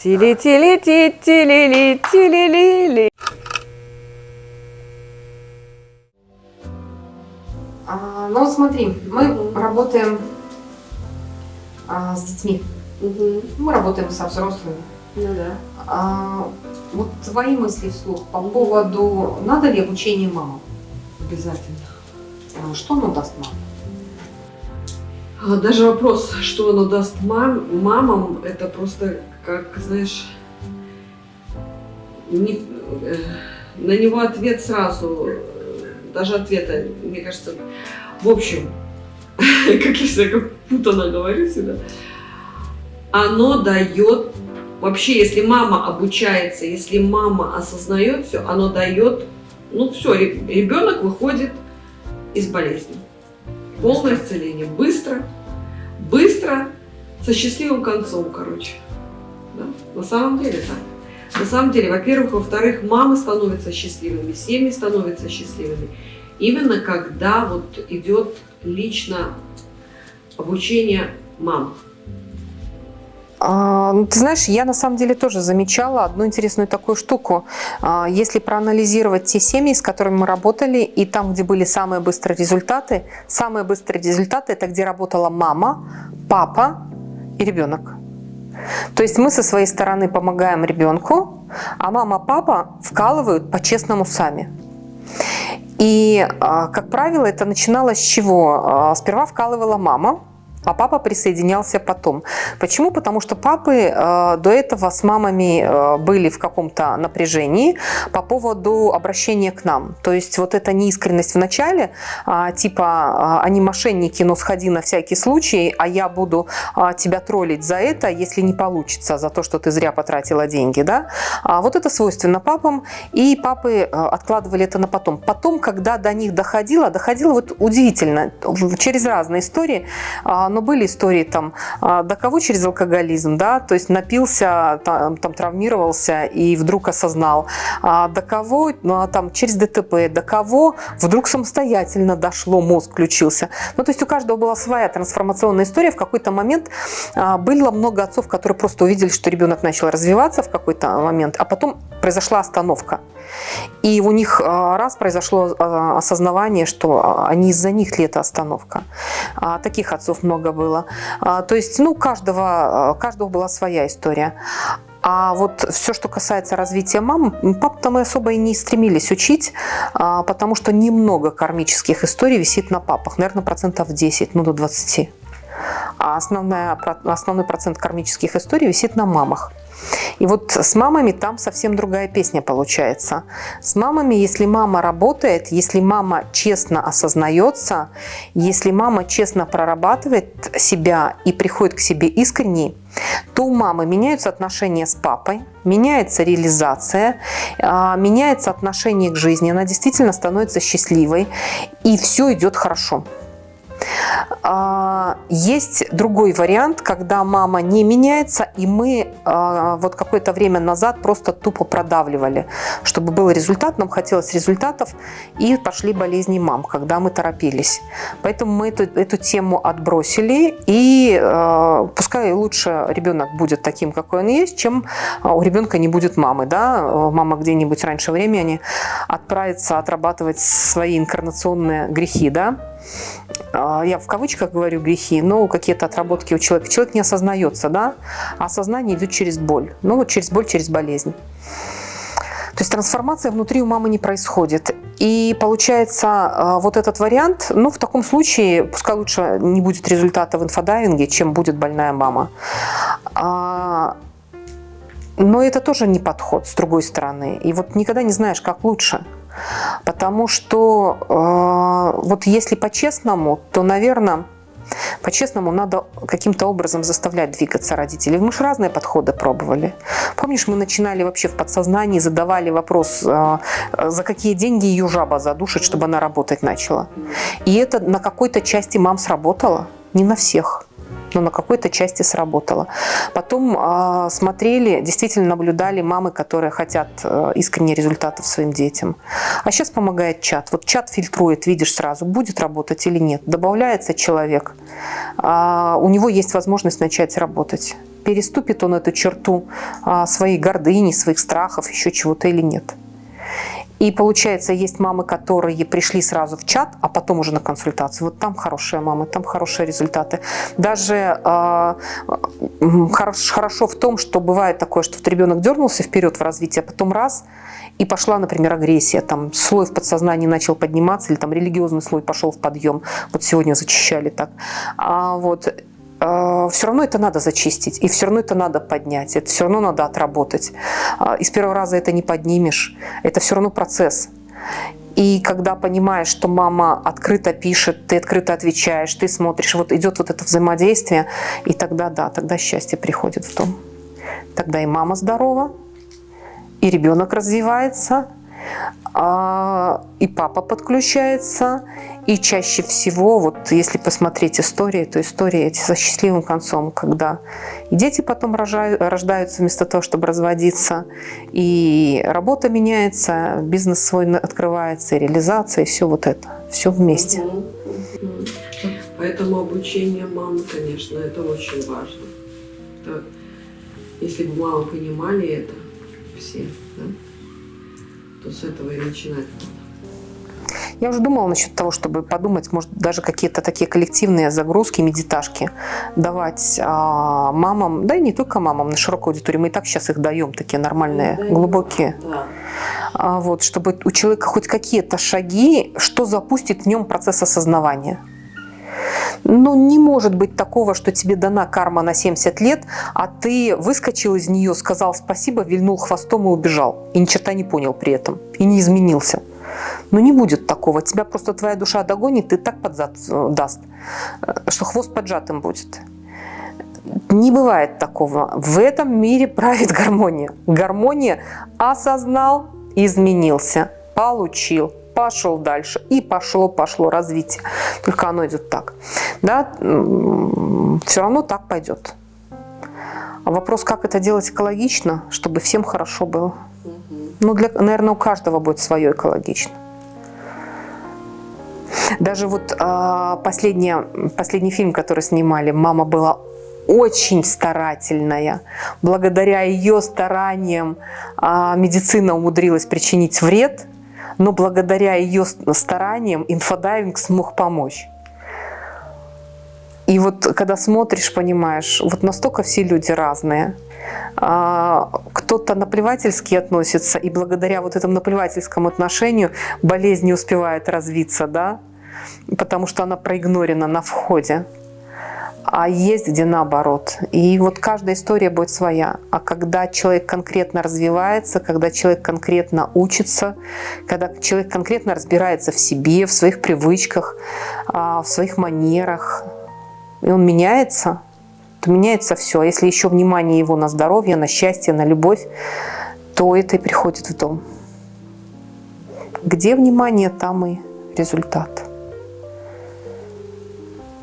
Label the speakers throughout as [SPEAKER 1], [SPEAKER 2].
[SPEAKER 1] тили тили ти тили ли тили ли ли
[SPEAKER 2] А, ну, смотри, мы работаем а, с детьми,
[SPEAKER 1] Мгм.
[SPEAKER 2] мы работаем со взрослыми.
[SPEAKER 1] Ну да.
[SPEAKER 2] А, вот твои мысли вслух по поводу, надо ли обучение мамам?
[SPEAKER 3] Обязательно.
[SPEAKER 2] А, Что оно даст мамам?
[SPEAKER 3] А Даже вопрос, что оно даст мам, мамам, это просто, как, знаешь, не- э, на него ответ сразу, даже ответа, мне кажется, в общем, как я всегда как путано говорю всегда, оно дает, вообще, если мама обучается, если мама осознает все, оно дает, ну все, ребенок выходит из болезни. Полное исцеление. Быстро, быстро, со счастливым концом, короче. Да? На самом деле так. На самом деле, во-первых, во-вторых, мамы становятся счастливыми, семьи становятся счастливыми. Именно когда вот идет лично обучение мам.
[SPEAKER 2] А, ну, ты знаешь, я на самом деле тоже замечала одну интересную такую штуку. А, Если проанализировать те семьи, с которыми мы работали, и там, где были самые быстрые результаты, самые быстрые результаты – это где работала мама, папа и ребенок. То есть мы со своей стороны помогаем ребенку, а мама, папа вкалывают по-честному сами. И, а, как правило, это начиналось с чего? А, Сперва вкалывала мама, а папа присоединялся потом. Почему? Потому что папы э, до этого с мамами э, были в каком-то напряжении по поводу обращения к нам. То есть вот эта неискренность в начале, а, типа а, они мошенники, но сходи на всякий случай, а я буду а, тебя троллить за это, если не получится, за то, что ты зря потратила деньги. Да? А вот это свойственно папам, и папы э, откладывали это на потом. Потом, когда до них доходило, доходило вот удивительно, через разные истории, а, но были истории там, а, до кого через алкоголизм, да, то есть напился, там, там травмировался и вдруг осознал, а, до кого ну, а там через ДТП, до кого вдруг самостоятельно дошло, мозг включился. Ну, то есть у каждого была своя трансформационная история. В какой-то момент а, было много отцов, которые просто увидели, что ребенок начал развиваться в какой-то момент, а потом произошла остановка. И у них а, раз произошло а, осознавание, что а, они из-за них эта остановка. Таких отцов много было. То есть, ну, каждого, каждого была своя история. А вот все, что касается развития мам, пап-то мы особо и не стремились учить, потому что немного кармических историй висит на папах. Наверное, процентов 10, ну, до 20. А основная, основной процент кармических историй висит на мамах. И вот с мамами там совсем другая песня получается. С мамами, если мама работает, если мама честно осознается, если мама честно прорабатывает себя и приходит к себе искренне, то у мамы меняются отношения с папой, меняется реализация, а, меняется отношение к жизни, она действительно становится счастливой, и все идет хорошо. А, Есть другой вариант, когда мама не меняется, и мы а, вот какое-то время назад просто тупо продавливали, чтобы был результат, нам хотелось результатов, и пошли болезни мам, когда мы торопились. Поэтому мы эту, эту тему отбросили, и э, пускай лучше ребенок будет таким, какой он есть, чем а, у ребенка не будет мамы. Да? Мама где-нибудь раньше времени отправится отрабатывать свои инкарнационные грехи. Да? А, я в кавычках говорю грехи, но какие-то отработки у человека. Человек не осознается, да? А осознание идет через боль. Ну вот через боль, через болезнь. То есть трансформация внутри у мамы не происходит. И получается а, вот этот вариант, ну в таком случае пускай лучше не будет результата в инфодайвинге, чем будет больная мама. А, Но это тоже не подход с другой стороны. И вот никогда не знаешь, как лучше. Потому что э, вот если по-честному, то, наверное, по-честному надо каким-то образом заставлять двигаться родителей. Мы же разные подходы пробовали. Помнишь, мы начинали вообще в подсознании, задавали вопрос, э, за какие деньги ее жаба задушит, чтобы она работать начала. И это на какой-то части мам сработало, не на всех. Но на какой-то части сработало. Потом э, смотрели, действительно наблюдали мамы, которые хотят э, искренне результатов своим детям. А сейчас помогает чат. Вот чат фильтрует, видишь сразу, будет работать или нет. Добавляется человек, э, у него есть возможность начать работать. Переступит он эту черту э, своей гордыни, своих страхов, еще чего-то или нет. И получается, есть мамы, которые пришли сразу в чат, а потом уже на консультацию. Вот там хорошие мамы, там хорошие результаты. Даже э, хорош, хорошо в том, что бывает такое, что вот ребенок дернулся вперед в развитии, а потом раз, и пошла, например, агрессия, там слой в подсознании начал подниматься, или там религиозный слой пошел в подъем. Вот сегодня зачищали так. А вот все равно это надо зачистить, и все равно это надо поднять, это все равно надо отработать. Э, и с первого раза это не поднимешь, это все равно процесс. И когда понимаешь, что мама открыто пишет, ты открыто отвечаешь, ты смотришь, вот идет вот это взаимодействие, и тогда, да, тогда счастье приходит в дом. Тогда и мама здорова, и ребенок развивается, а, и папа подключается, и чаще всего, вот если посмотреть истории, то истории эти со счастливым концом, когда и дети потом рожают, рождаются вместо того, чтобы разводиться, и работа меняется, бизнес свой открывается, и реализация, и все вот это, все вместе.
[SPEAKER 3] Поэтому обучение мамы, конечно, это очень важно. Это, если бы мамы понимали это, все, да, то с этого и начинать надо.
[SPEAKER 2] Я уже думала насчет того, чтобы подумать, может, даже какие-то такие коллективные загрузки, медиташки давать а, мамам, да и не только мамам, на широкой аудитории. Мы и так сейчас их даем, такие нормальные, да, глубокие. Да. А, вот, чтобы у человека хоть какие-то шаги, что запустит в нем процесс осознавания. Ну, не может быть такого, что тебе дана карма на 70 лет, а ты выскочил из нее, сказал спасибо, вильнул хвостом и убежал. И ни черта не понял при этом. И не изменился. Но не будет такого. Тебя просто твоя душа догонит и так под зад э, даст, э, что хвост поджатым будет. Не бывает такого. В этом мире правит гармония. Гармония осознал, изменился, получил, пошел дальше. И пошло, пошло развитие. Только оно идет так. Да? Все равно так пойдет. А вопрос, как это делать экологично, чтобы всем хорошо было. Ну, для, наверное, у каждого будет свое экологично. Даже вот а, последний, последний фильм, который снимали, мама была очень старательная. Благодаря ее стараниям а, медицина умудрилась причинить вред, но благодаря ее стараниям инфодайвинг смог помочь. И вот когда смотришь, понимаешь, вот настолько все люди разные. А, кто-то наплевательски относится, и благодаря вот этому наплевательскому отношению болезнь не успевает развиться, да, потому что она проигнорена на входе. А есть где наоборот. И вот каждая история будет своя. А когда человек конкретно развивается, когда человек конкретно учится, когда человек конкретно разбирается в себе, в своих привычках, а, в своих манерах, и он меняется, то меняется все. А если еще внимание его на здоровье, на счастье, на любовь, то это и приходит в дом. Где внимание, там и результат.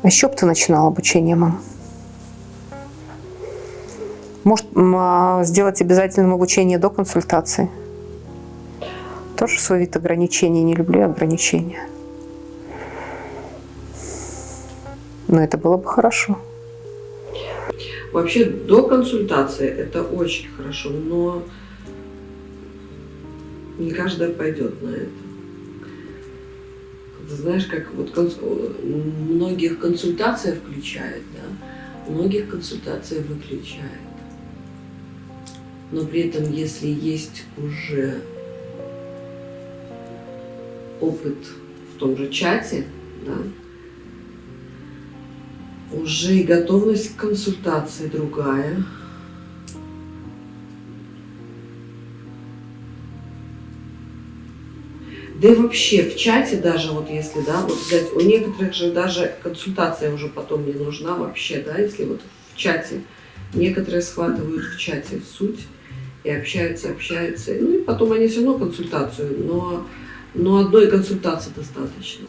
[SPEAKER 2] А еще бы ты начинал обучение, мам? Может, а, сделать обязательным обучение до консультации? Тоже свой вид ограничений. Не люблю ограничения. Но это было бы хорошо.
[SPEAKER 3] Вообще до консультации это очень хорошо, но не каждая пойдет на это. Знаешь, как вот конс... многих консультация включает, да, многих консультация выключает. Но при этом, если есть уже опыт в том же чате, да, уже и готовность к консультации другая. Да и вообще в чате даже, вот если, да, вот взять, у некоторых же даже консультация уже потом не нужна вообще, да, если вот в чате, некоторые схватывают в чате суть и общаются, общаются, ну и потом они все равно консультацию, но но одной консультации достаточно.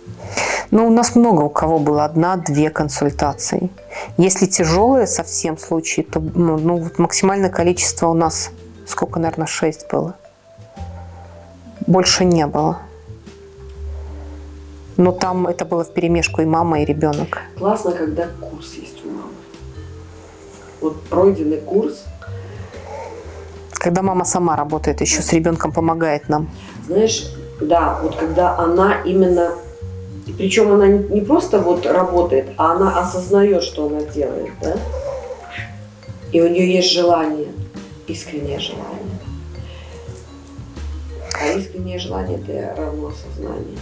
[SPEAKER 2] Ну, у нас много у кого было одна-две консультации. Если тяжелые совсем случаи, то ну, ну, вот максимальное количество у нас, сколько, наверное, 6 было. Больше не было. Но там это было в перемешку и мама, и ребенок.
[SPEAKER 3] Классно, когда курс есть у мамы. Вот пройденный курс.
[SPEAKER 2] Когда мама сама работает, еще с ребенком помогает нам.
[SPEAKER 3] Знаешь, да, вот когда она именно, причем она не просто вот работает, а она осознает, что она делает, да? И у нее есть желание, искреннее желание. А искреннее желание – это равно сознание.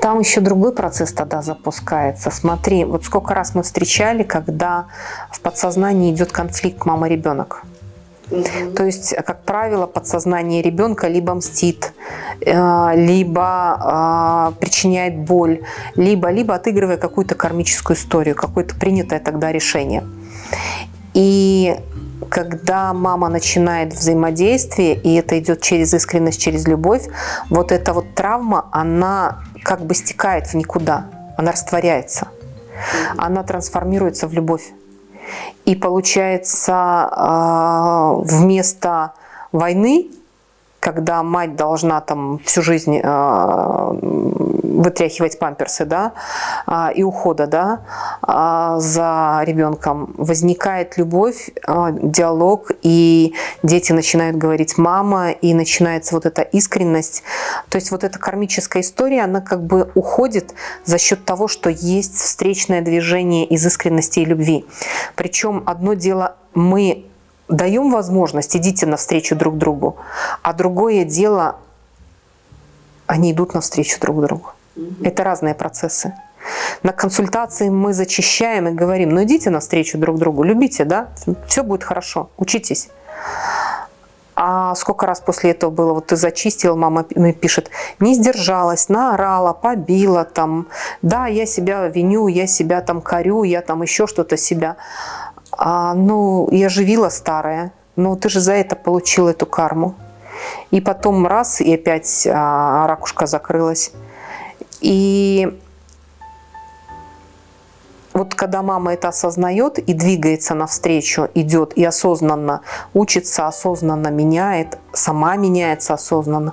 [SPEAKER 2] Там еще другой процесс тогда запускается. Смотри, вот сколько раз мы встречали, когда в подсознании идет конфликт мама-ребенок. Угу. То есть, как правило, подсознание ребенка либо мстит, э, либо э, причиняет боль, либо, либо отыгрывая какую-то кармическую историю, какое-то принятое тогда решение. И когда мама начинает взаимодействие, и это идет через искренность, через любовь, вот эта вот травма, она как бы стекает в никуда, она растворяется, она трансформируется в любовь. И получается, а, вместо войны, когда мать должна там всю жизнь а, вытряхивать памперсы, да, а, и ухода, да, а, за ребенком, возникает любовь, а, диалог, и дети начинают говорить «мама», и начинается вот эта искренность. То есть вот эта кармическая история, она как бы уходит за счет того, что есть встречное движение из искренности и любви. Причем одно дело мы даем возможность, идите навстречу друг другу, а другое дело, они идут навстречу друг другу. Это разные процессы. На консультации мы зачищаем и говорим, ну идите навстречу друг другу, любите, да, все будет хорошо, учитесь. А сколько раз после этого было, вот ты зачистил, мама пишет, не сдержалась, наорала, побила, там, да, я себя виню, я себя там корю, я там еще что-то себя. А, ну, я живила старая, ну ты же за это получил эту карму. И потом раз, и опять а, ракушка закрылась. И вот когда мама это осознает и двигается навстречу, идет и осознанно учится, осознанно меняет, сама меняется осознанно,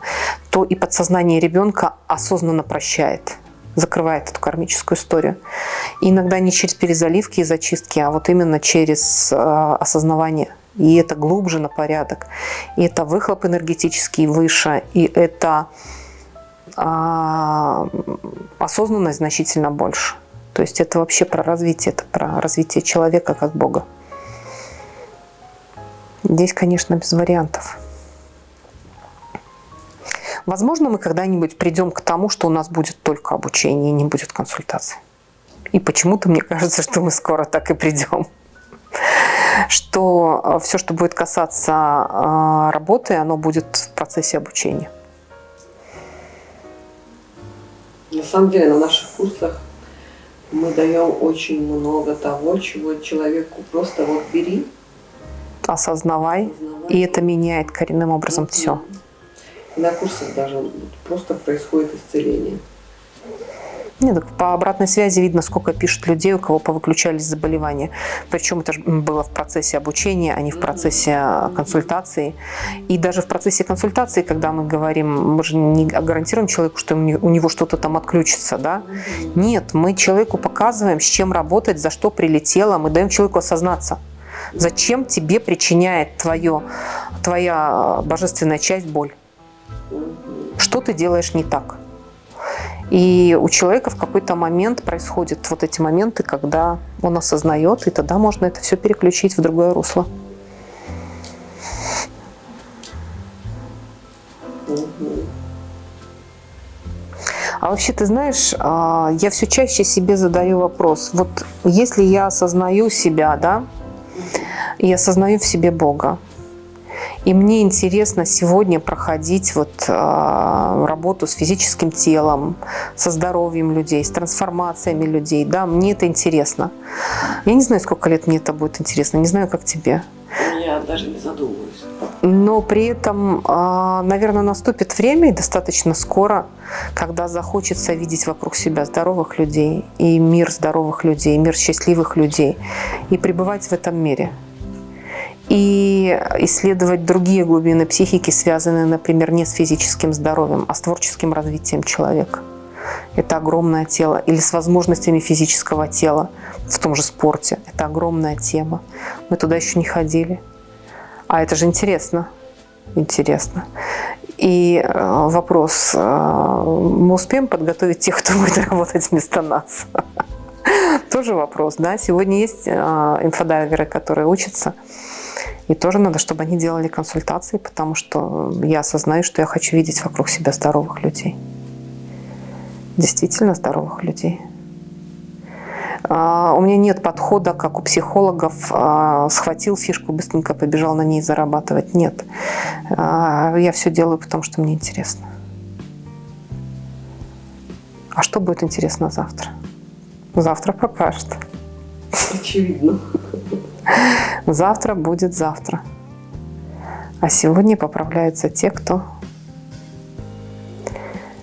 [SPEAKER 2] то и подсознание ребенка осознанно прощает, закрывает эту кармическую историю. И иногда не через перезаливки и зачистки, а вот именно через э, осознавание. И это глубже на порядок. И это выхлоп энергетический выше, и это а, осознанность значительно больше. То есть это вообще про развитие, это про развитие человека как Бога. Здесь, конечно, без вариантов. Возможно, мы когда-нибудь придем к тому, что у нас будет только обучение, не будет консультации. И почему-то мне кажется, что мы скоро так и придем. Что э, все, что будет касаться э, работы, оно будет в процессе обучения.
[SPEAKER 3] На самом деле на наших курсах мы даем очень много того, чего человеку просто вот бери.
[SPEAKER 2] Осознавай, осознавай. и это меняет коренным образом угу. все.
[SPEAKER 3] На курсах даже просто происходит исцеление.
[SPEAKER 2] Нет, так по обратной связи видно, сколько пишут людей, у кого повыключались заболевания. Причем это было в процессе обучения, а не в процессе а, консультации. И даже в процессе консультации, когда мы говорим, мы же не гарантируем человеку, что у него что-то там отключится. Да? Нет, мы человеку показываем, с чем работать, за что прилетело, мы даем человеку осознаться. Зачем тебе причиняет твое, твоя божественная часть боль? Что ты делаешь не так? И у человека в какой-то момент происходят вот эти моменты, когда он осознает, и тогда можно это все переключить в другое русло. А вообще, ты знаешь, а, я все чаще себе задаю вопрос. Вот если я осознаю себя, да, и осознаю в себе Бога, и мне интересно сегодня проходить вот, э, работу с физическим телом, со здоровьем людей, с трансформациями людей. Да, мне это интересно. Я не знаю, сколько лет мне это будет интересно, не знаю, как тебе.
[SPEAKER 3] Я даже не задумываюсь.
[SPEAKER 2] Но при этом, а, наверное, наступит время, и достаточно скоро, когда захочется видеть вокруг себя здоровых людей, и мир здоровых людей, мир счастливых людей, и пребывать в этом мире. И исследовать другие глубины психики, связанные, например, не с физическим здоровьем, а с творческим развитием человека. Это огромное тело. Или с возможностями физического тела в том же спорте. Это огромная тема. Мы туда еще не ходили. А это же интересно. Интересно. И э, вопрос, э, мы успеем подготовить тех, кто будет работать вместо нас? Тоже вопрос, да? Сегодня есть э, инфодайверы, которые учатся. И тоже надо, чтобы они делали консультации, потому что я осознаю, что я хочу видеть вокруг себя здоровых людей. Действительно здоровых людей. А, у меня нет подхода, как у психологов, а, схватил фишку, быстренько побежал на ней зарабатывать. Нет. А, я все делаю, потому что мне интересно. А что будет интересно завтра? Завтра покажет.
[SPEAKER 3] Очевидно.
[SPEAKER 2] Завтра будет завтра. А сегодня поправляются те, кто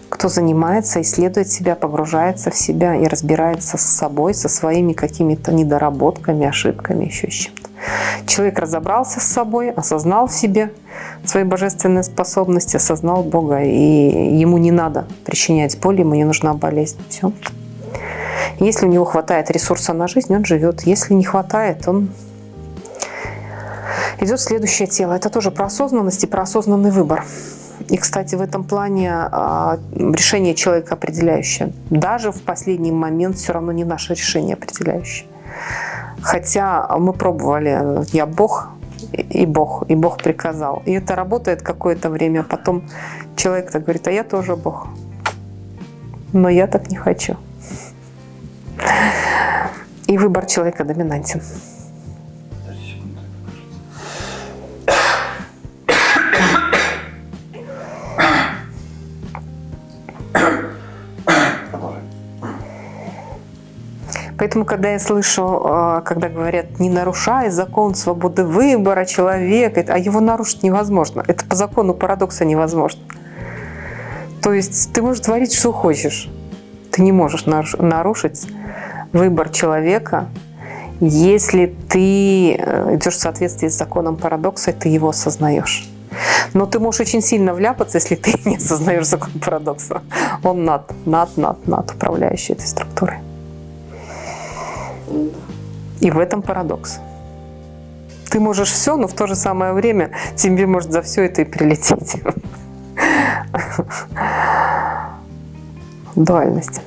[SPEAKER 2] кто занимается, исследует себя, погружается в себя и разбирается с собой, со своими какими-то недоработками, ошибками, еще с чем-то. Человек разобрался с собой, осознал в себе свои божественные способности, осознал Бога, и ему не надо причинять боль, ему не нужна болезнь. Все. Если у него хватает ресурса на жизнь, он живет. Если не хватает, он идет следующее тело. Это тоже про осознанность и про осознанный выбор. И, кстати, в этом плане а, решение человека определяющее. Даже в последний момент все равно не наше решение определяющее. Хотя мы пробовали, я Бог, и Бог, и Бог приказал. И это работает какое-то время, потом человек так говорит, а я тоже Бог. Но я так не хочу. И выбор человека доминантен. Поэтому, когда я слышу, а, когда говорят, не нарушай закон свободы выбора человека, а его нарушить невозможно. Это по закону парадокса невозможно. То есть ты можешь творить, что хочешь. Ты не можешь нарушить выбор человека, если ты э, идешь в соответствии с законом парадокса, ты его осознаешь. Но ты можешь очень сильно вляпаться, если ты не осознаешь закон парадокса. Он над, над, над, над управляющей этой структурой. И в этом парадокс. Ты можешь все, но в то же самое время тебе может за все это и прилететь. Дуальность.